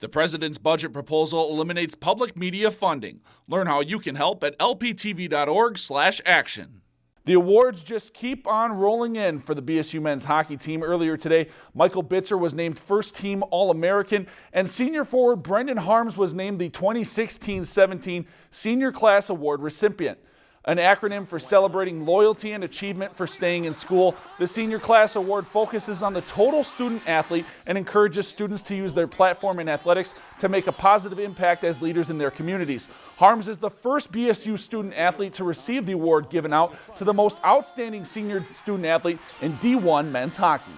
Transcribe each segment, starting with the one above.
The president's budget proposal eliminates public media funding. Learn how you can help at lptv.org/action. The awards just keep on rolling in for the BSU men's hockey team. Earlier today, Michael Bitzer was named first team All American, and senior forward Brendan Harms was named the 2016 17 Senior Class Award recipient an acronym for celebrating loyalty and achievement for staying in school. The Senior Class Award focuses on the total student athlete and encourages students to use their platform in athletics to make a positive impact as leaders in their communities. Harms is the first BSU student athlete to receive the award given out to the most outstanding senior student athlete in D1 men's hockey.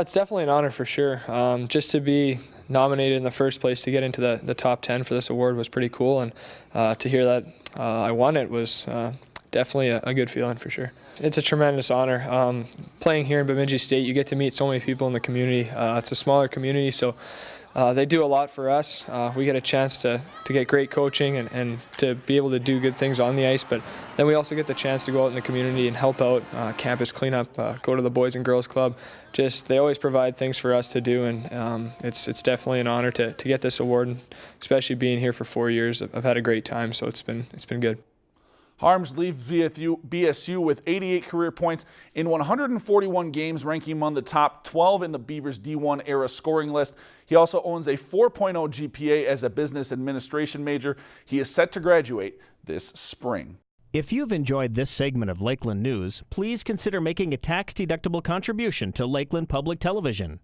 It's definitely an honor for sure. Um, just to be nominated in the first place to get into the, the top 10 for this award was pretty cool. And uh, to hear that uh, I won it was uh, definitely a, a, good feeling for sure. It's a tremendous honor. Um, playing here in Bemidji State, you get to meet so many people in the community. Uh, it's a smaller community, so uh, they do a lot for us. Uh, we get a chance to, to get great coaching and, and to be able to do good things on the ice, but then we also get the chance to go out in the community and help out uh, campus cleanup, uh, go to the Boys and Girls Club. Just they always provide things for us to do, and um, it's it's definitely an honor to, to get this award, and especially being here for four years. I've had a great time, so it's been it's been good. Harms leaves BSU with 88 career points in 141 games, ranking among the top 12 in the Beavers D1 era scoring list. He also owns a 4.0 GPA as a business administration major. He is set to graduate this spring. If you've enjoyed this segment of Lakeland News, please consider making a tax-deductible contribution to Lakeland Public Television.